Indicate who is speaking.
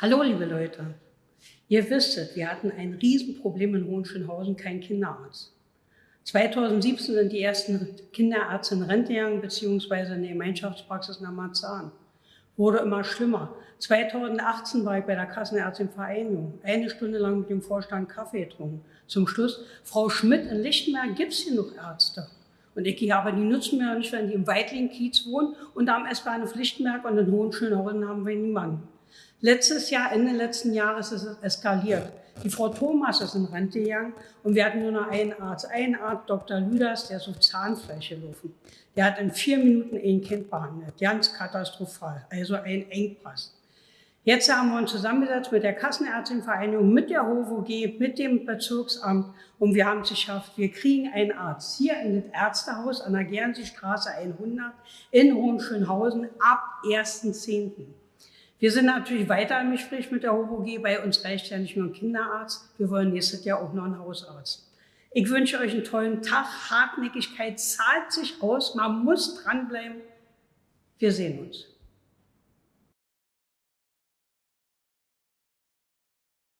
Speaker 1: Hallo, liebe Leute. Ihr wisstet, wir hatten ein Riesenproblem in Hohenschönhausen, kein Kinderarzt. 2017 sind die ersten Kinderärzte in Rente gegangen, beziehungsweise in die Gemeinschaftspraxis nach Marzahn. Wurde immer schlimmer. 2018 war ich bei der Kassenärztinvereinigung, eine Stunde lang mit dem Vorstand Kaffee getrunken. Zum Schluss, Frau Schmidt, in Lichtenberg gibt es genug Ärzte. Und ich gehe aber die nutzen wir nicht, wenn die im Weitling-Kiez wohnen und am S-Bahnhof Lichtenberg und in Hohenschönhausen haben wir niemanden. Letztes Jahr, Ende letzten Jahres ist es eskaliert. Die Frau Thomas ist in Rente gegangen und wir hatten nur noch einen Arzt. Einen Arzt, Dr. Lüders, der ist auf Zahnfleisch gelaufen. Der hat in vier Minuten ein Kind behandelt. Ganz katastrophal. Also ein Engpass. Jetzt haben wir uns zusammengesetzt mit der Kassenärztinvereinigung, mit der HOVOG, mit dem Bezirksamt und wir haben es geschafft. Wir kriegen einen Arzt hier in das Ärztehaus an der Gernseestraße 100 in Hohenschönhausen ab 1.10. Wir sind natürlich weiter im Gespräch mit der HOVOG. Bei uns reicht ja nicht nur ein Kinderarzt. Wir wollen nächstes Jahr auch noch einen Hausarzt. Ich wünsche euch einen tollen Tag. Hartnäckigkeit zahlt sich aus. Man muss dranbleiben. Wir sehen uns.